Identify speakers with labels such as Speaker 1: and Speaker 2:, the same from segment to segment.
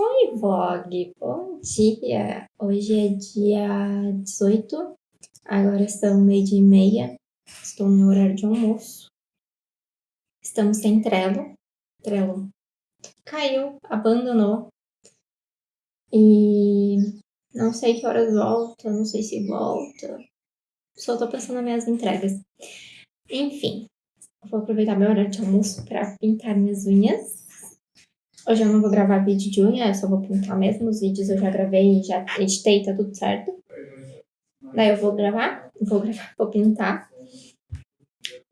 Speaker 1: Oi, vlog! Bom dia! Hoje é dia 18, agora são meio dia e meia, estou no horário de almoço. Estamos sem Trello, Trello caiu, abandonou, e não sei que horas volta, não sei se volta, só tô pensando nas minhas entregas. Enfim, vou aproveitar meu horário de almoço para pintar minhas unhas Hoje eu não vou gravar vídeo de unha, eu só vou pintar mesmo. Os vídeos eu já gravei, já editei, tá tudo certo. Daí eu vou gravar, vou gravar, vou pintar.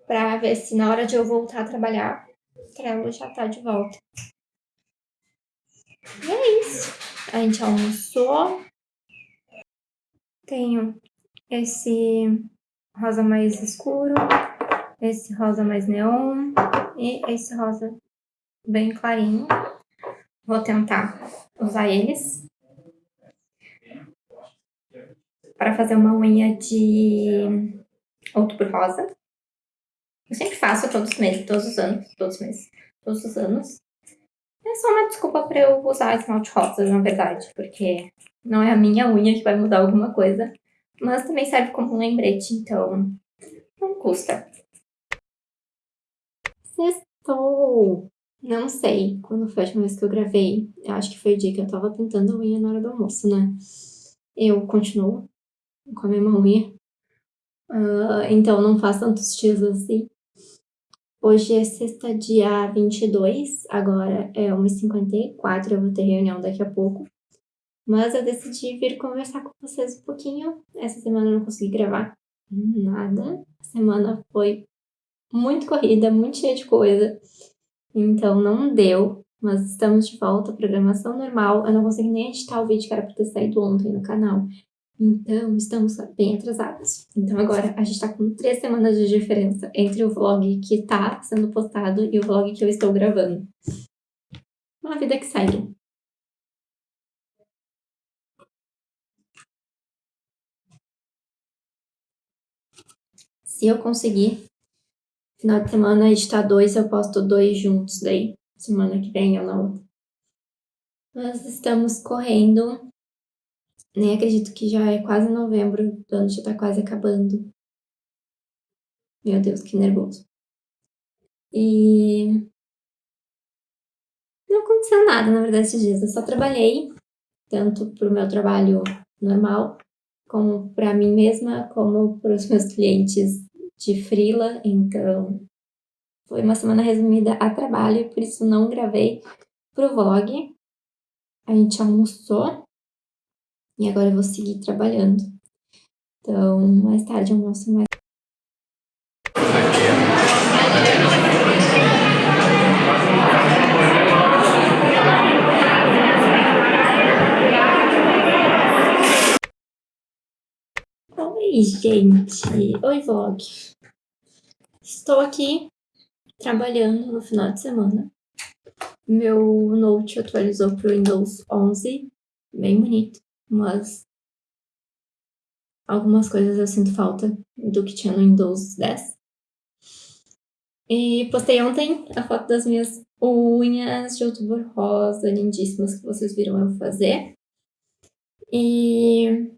Speaker 1: Pra ver se na hora de eu voltar a trabalhar, Trello já tá de volta. E é isso. A gente almoçou. Tenho esse rosa mais escuro, esse rosa mais neon e esse rosa bem clarinho. Vou tentar usar eles para fazer uma unha de outubro rosa. Eu sempre faço todos os meses, todos os anos, todos os meses, todos os anos. É só uma desculpa para eu usar esmalte rosa, na verdade, porque não é a minha unha que vai mudar alguma coisa, mas também serve como um lembrete, então não custa. Sextou! Não sei quando foi a última vez que eu gravei. Eu acho que foi o dia que eu tava pintando a unha na hora do almoço, né? Eu continuo com a mesma unha. Uh, então não faz tantos dias assim. Hoje é sexta, dia 22, agora é 1h54, eu vou ter reunião daqui a pouco. Mas eu decidi vir conversar com vocês um pouquinho. Essa semana eu não consegui gravar nada. A semana foi muito corrida, muito cheia de coisa. Então não deu, mas estamos de volta, programação normal. Eu não consegui nem editar o vídeo que era para ter saído ontem no canal. Então, estamos bem atrasados. Então agora a gente tá com três semanas de diferença entre o vlog que tá sendo postado e o vlog que eu estou gravando. Uma vida que segue. Se eu conseguir Final de semana editar dois, eu posto dois juntos daí. Semana que vem ou na outra. Nós estamos correndo. Nem acredito que já é quase novembro, o ano já tá quase acabando. Meu Deus, que nervoso. E... Não aconteceu nada, na verdade, esses dias. Eu só trabalhei, tanto pro meu trabalho normal, como para mim mesma, como para os meus clientes de frila, então foi uma semana resumida a trabalho, por isso não gravei pro vlog. A gente almoçou e agora eu vou seguir trabalhando. Então, mais tarde eu almoço mais. Oi, gente! Oi, vlog! Estou aqui trabalhando no final de semana. Meu Note atualizou para o Windows 11, bem bonito, mas algumas coisas eu sinto falta do que tinha no Windows 10. E postei ontem a foto das minhas unhas de outubro rosa, lindíssimas, que vocês viram eu fazer. E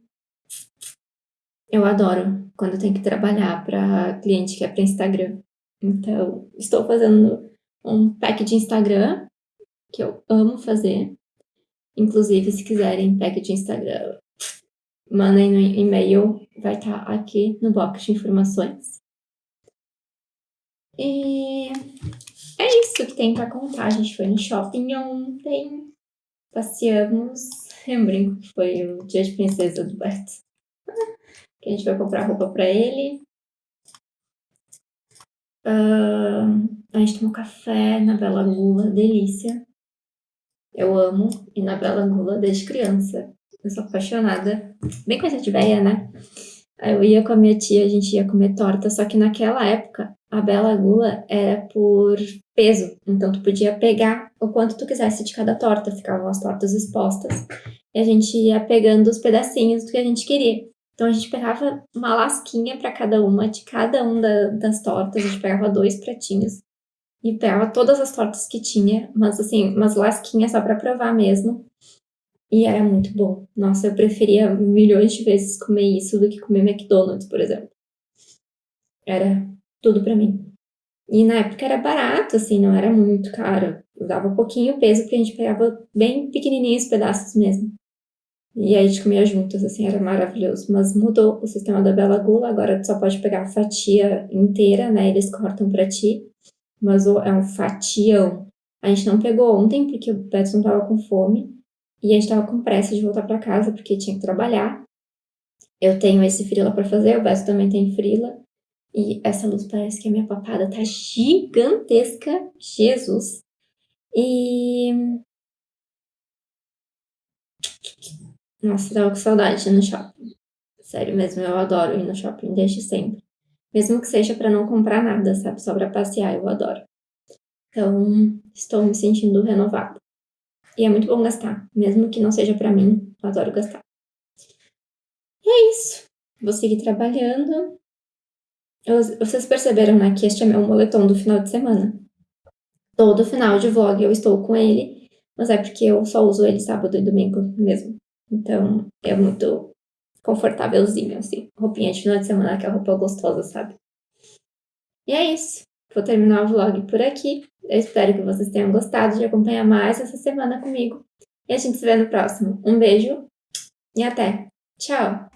Speaker 1: eu adoro quando eu tenho que trabalhar para cliente que é para Instagram. Então, estou fazendo um pack de Instagram, que eu amo fazer. Inclusive, se quiserem pack de Instagram, mandem no e-mail, vai estar tá aqui no box de informações. E é isso que tem para contar. A gente foi no shopping ontem, passeamos. Eu brinco que foi o dia de princesa do Beto que a gente vai comprar roupa para ele. Uh, a gente tomou café na Bela Gula, delícia. Eu amo ir na Bela Gula desde criança. Eu sou apaixonada. Bem coisa de velha, né? Eu ia com a minha tia, a gente ia comer torta, só que naquela época a Bela Gula era por peso. Então tu podia pegar o quanto tu quisesse de cada torta, ficavam as tortas expostas. E a gente ia pegando os pedacinhos do que a gente queria. Então a gente pegava uma lasquinha para cada uma, de cada um da, das tortas, a gente pegava dois pratinhos. e pegava todas as tortas que tinha, mas assim, umas lasquinhas só para provar mesmo. E era muito bom. Nossa, eu preferia milhões de vezes comer isso do que comer McDonald's, por exemplo. Era tudo para mim. E na época era barato, assim, não era muito caro. Eu dava pouquinho peso porque a gente pegava bem pequenininhos pedaços mesmo. E aí a gente comia juntas, assim, era maravilhoso. Mas mudou o sistema da Bela Gula, agora tu só pode pegar a fatia inteira, né? Eles cortam para ti. Mas é um fatião. A gente não pegou ontem porque o Beto não tava com fome. E a gente tava com pressa de voltar para casa porque tinha que trabalhar. Eu tenho esse frila para fazer, o Beto também tem frila. E essa luz parece que a minha papada tá gigantesca. Jesus. E. Nossa, tava com saudade de ir no shopping. Sério mesmo, eu adoro ir no shopping desde sempre. Mesmo que seja para não comprar nada, sabe? Só pra passear, eu adoro. Então, estou me sentindo renovada. E é muito bom gastar, mesmo que não seja para mim, eu adoro gastar. E é isso. Vou seguir trabalhando. Vocês perceberam, né, que este é meu moletom do final de semana. Todo final de vlog eu estou com ele, mas é porque eu só uso ele sábado e domingo mesmo. Então, é muito confortávelzinho, assim. Roupinha de final de semana, aquela roupa gostosa, sabe? E é isso. Vou terminar o vlog por aqui. Eu espero que vocês tenham gostado de acompanhar mais essa semana comigo. E a gente se vê no próximo. Um beijo e até. Tchau!